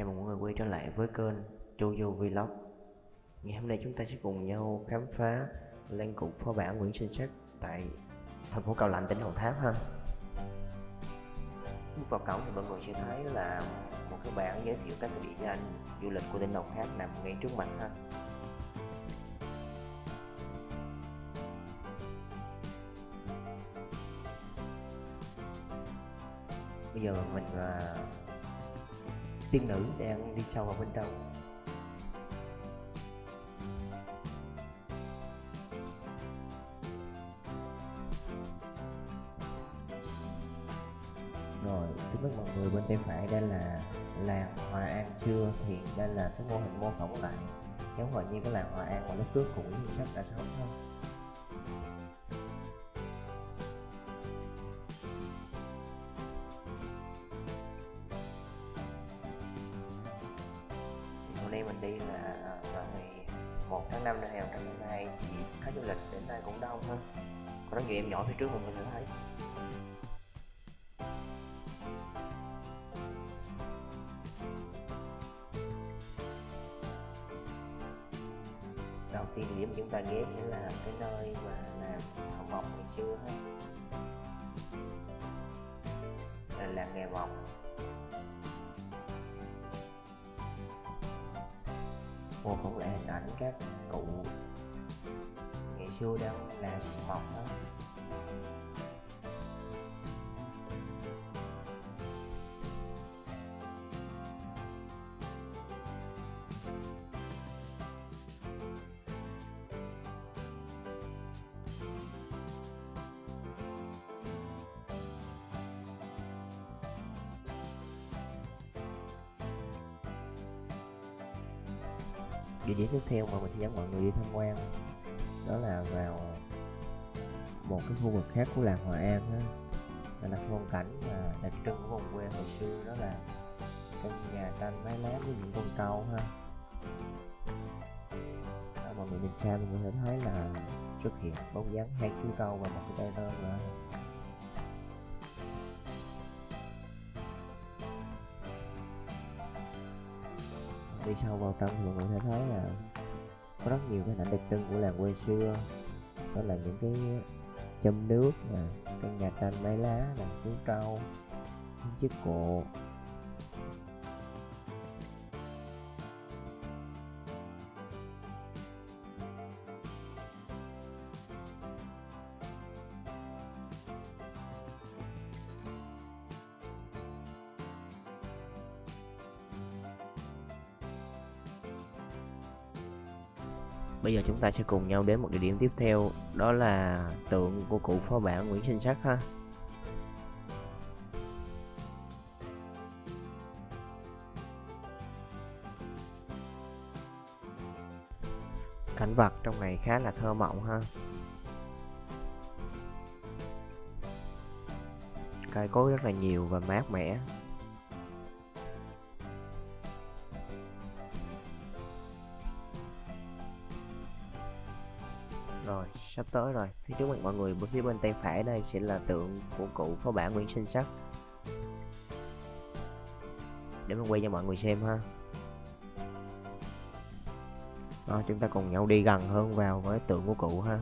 Chào mừng mọi người quay trở lại với kênh Jojo Vlog. Ngày hôm nay chúng ta sẽ cùng nhau khám phá lăng cụ phó bản Nguyễn Sinh Sắc tại thành phố Cao Lạnh, tỉnh Đồng Tháp ha. Bước vào cổng thì mọi người sẽ thấy là một cái bảng giới thiệu các địa danh du lịch của tỉnh Đồng Tháp nằm ngay trước mặt ha. Bây giờ mình à, tiên nữ đang đi sâu vào bên trong. Rồi trước mắt mọi người bên tay phải đây là làng Hòa An xưa, thì đây là cái mô hình mô phỏng lại. Giống hồi như cái làng Hòa An mà lúc trước của Nguyễn Sách đã sống không hôm nay mình đi là à, vào ngày 1 tháng 5 năm 2022 thì khách du lịch đến đây cũng đông hơn. Có rất nhiều em nhỏ phía trước mọi người sẽ thấy đầu tiên điểm chúng ta ghé sẽ là cái nơi mà làm thợ mộc ngày xưa ha là làng nghề mộc mô phỏng lại hình ảnh các cụ ngày xưa đang làm mộc đó địa điểm tiếp theo mà mình sẽ dẫn mọi người đi tham quan. Đó là vào một cái khu vực khác của làng Hòa An á. Đó là phong cảnh mà đặc trưng của vùng quê hồi xưa đó là căn nhà tranh mái lá với những con trâu ha. Đó, mọi người nhìn xa mình có thể thấy là xuất hiện bóng dáng hai chú trâu và một cái tay tơ nữa. Đi sâu vào trong thì mọi người sẽ thấy là có rất nhiều cái ảnh đặc trưng của làng quê xưa. Đó là những cái châm nước nè căn nhà tranh mái lá nè chú trâu những chiếc cộ Bây giờ chúng ta sẽ cùng nhau đến một địa điểm tiếp theo, Đó là tượng của cụ phó bản Nguyễn Sinh Sắc ha. Cảnh vật trong này khá là thơ mộng ha. Cây cối rất là nhiều và mát mẻ. Rồi, sắp tới rồi. Phía trước mặt mọi người, bên phía bên tay phải đây sẽ là tượng của cụ phó bản Nguyễn Sinh Sắc. Để mình quay cho mọi người xem ha. Rồi, chúng ta cùng nhau đi gần hơn vào với tượng của cụ ha.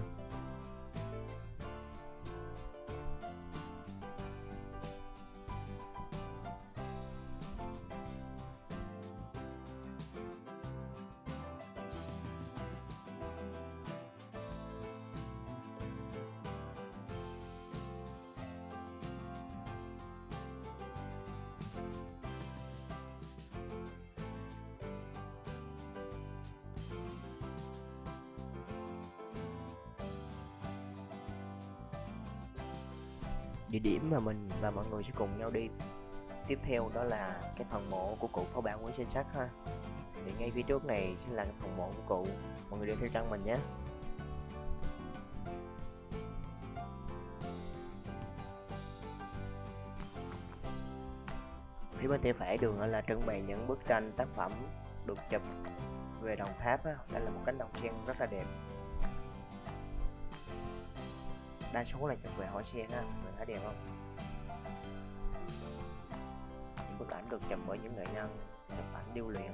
Địa điểm mà mình và mọi người sẽ cùng nhau đi. Tiếp theo đó là cái phần mộ của cụ phó bản Nguyễn Sinh Sắc ha. Thì ngay phía trước này sẽ là cái phần mộ của cụ. Mọi người đi theo chân mình nhé. Phía bên tay phải đường là trưng bày những bức tranh tác phẩm được chụp về Đồng Tháp đó, đây là một cánh đồng sen rất là đẹp đa số là chụp về hỏi sen á, người thấy đẹp không? Những bức ảnh được chụp bởi những nghệ nhân, chụp ảnh điêu luyện.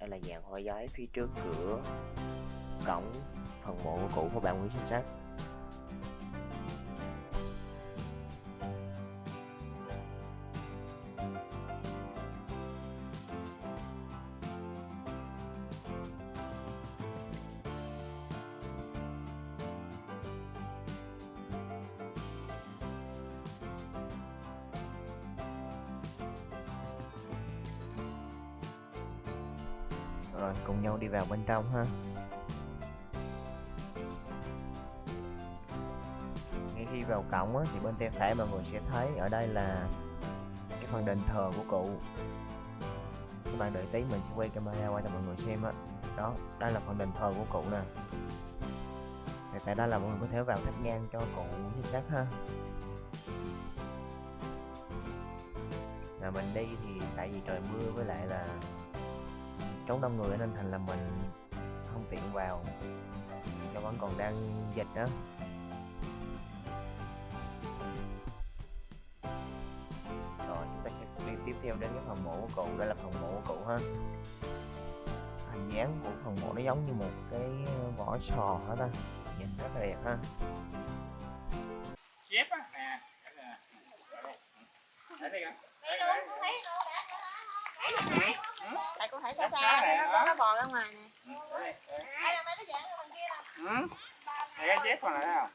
Đây là dạng hoa giấy phía trước cửa, cổng, phần mộ của cụ của bạn Nguyễn Sinh Sắc. Rồi cùng nhau đi vào bên trong ha. Ngay khi vào cổng á, thì bên tay phải mọi người sẽ thấy ở đây là cái phần đền thờ của cụ. Các bạn đợi tí mình sẽ quay camera qua cho mọi người xem á. Đó đây là phần đền thờ của cụ nè. Thì tại đây là mọi người có thể vào thắp nhang cho cụ chính xác ha. Là mình đi thì tại vì trời mưa với lại là trốn đông người nên thành là mình không tiện vào. Do vẫn còn đang dịch đó. Rồi chúng ta sẽ đi tiếp theo đến cái phần mộ của cụ đây là phần mộ của cụ ha. Hình dáng của phần mộ nó giống như một cái vỏ sò hết ta? Nhìn rất là đẹp ha. Chép á. Nè Đây luôn, thấy luôn, Tại con thấy xa xa thì nó có nó bò ra ngoài nè. Đây là mấy nó dạng ở bên kia nè. ừ. Này cái chép còn lại thấy không?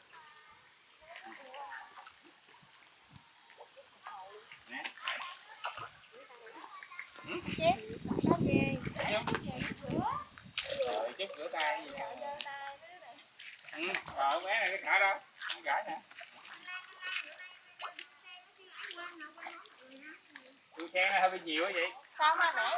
Chép, có gì? rồi chút rửa tay gì ừ rồi bé này cái thả đó không gãi nè tôi khen nó hơi bị nhiều quá vậy. Sao mà mẹ